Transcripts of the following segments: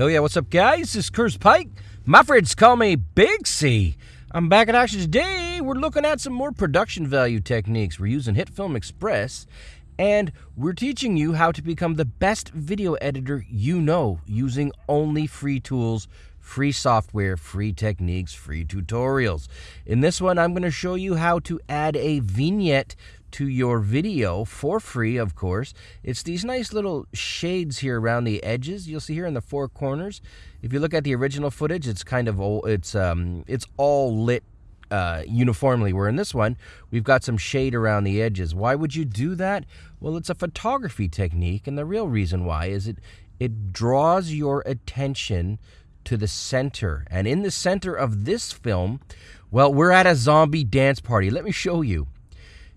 Hell yeah, what's up, guys? This is Curse Pike. My friends call me Big C. I'm back in action today. We're looking at some more production value techniques. We're using HitFilm Express, and we're teaching you how to become the best video editor you know using only free tools, free software, free techniques, free tutorials. In this one, I'm going to show you how to add a vignette to your video for free, of course. It's these nice little shades here around the edges. You'll see here in the four corners. If you look at the original footage, it's kind of old, it's um it's all lit uh, uniformly. Where in this one, we've got some shade around the edges. Why would you do that? Well, it's a photography technique, and the real reason why is it it draws your attention to the center. And in the center of this film, well, we're at a zombie dance party. Let me show you.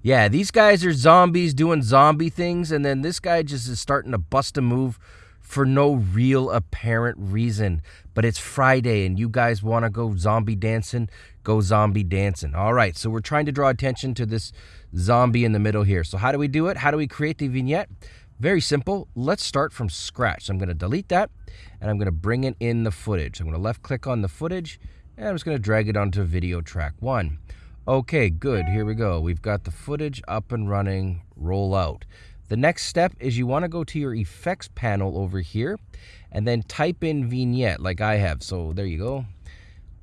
Yeah, these guys are zombies doing zombie things, and then this guy just is starting to bust a move for no real apparent reason. But it's Friday, and you guys want to go zombie dancing? Go zombie dancing. All right, so we're trying to draw attention to this zombie in the middle here. So, how do we do it? How do we create the vignette? Very simple. Let's start from scratch. So I'm going to delete that, and I'm going to bring it in the footage. I'm going to left click on the footage, and I'm just going to drag it onto video track one. Okay, good. Here we go. We've got the footage up and running. Roll out. The next step is you want to go to your effects panel over here and then type in vignette like I have. So there you go.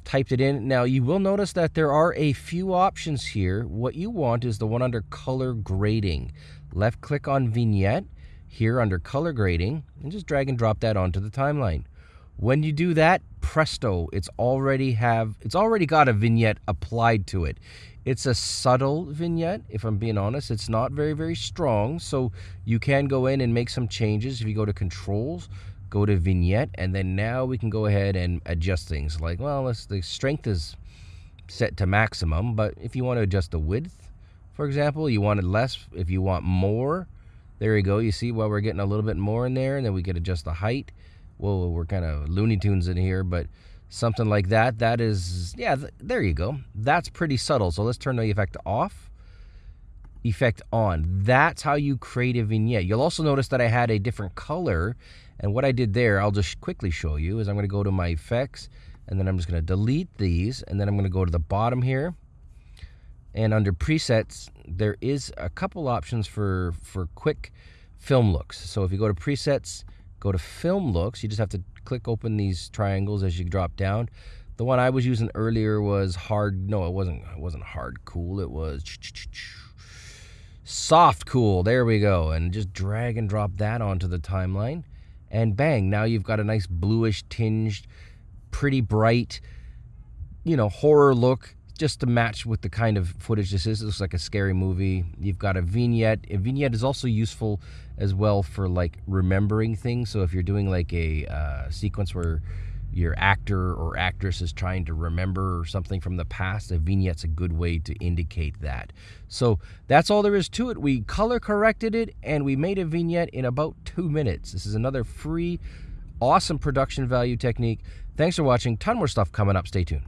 Typed it in. Now you will notice that there are a few options here. What you want is the one under color grading. Left click on vignette here under color grading and just drag and drop that onto the timeline. When you do that, presto, it's already have it's already got a vignette applied to it. It's a subtle vignette, if I'm being honest. It's not very, very strong. So you can go in and make some changes. If you go to controls, go to vignette, and then now we can go ahead and adjust things. Like, well, the strength is set to maximum, but if you want to adjust the width, for example, you want it less. If you want more, there you go. You see why we're getting a little bit more in there, and then we could adjust the height whoa, we're kind of Looney Tunes in here, but something like that. That is, yeah, th there you go. That's pretty subtle. So let's turn the effect off, effect on. That's how you create a vignette. You'll also notice that I had a different color. And what I did there, I'll just quickly show you, is I'm going to go to my effects, and then I'm just going to delete these, and then I'm going to go to the bottom here. And under presets, there is a couple options for, for quick film looks. So if you go to presets, Go to film looks. You just have to click open these triangles as you drop down. The one I was using earlier was hard. No, it wasn't. It wasn't hard cool. It was soft cool. There we go. And just drag and drop that onto the timeline. And bang, now you've got a nice bluish tinged, pretty bright, you know, horror look just to match with the kind of footage this is. It looks like a scary movie. You've got a vignette. A vignette is also useful as well for like remembering things. So if you're doing like a uh, sequence where your actor or actress is trying to remember something from the past, a vignette's a good way to indicate that. So that's all there is to it. We color corrected it and we made a vignette in about two minutes. This is another free, awesome production value technique. Thanks for watching. Ton more stuff coming up. Stay tuned.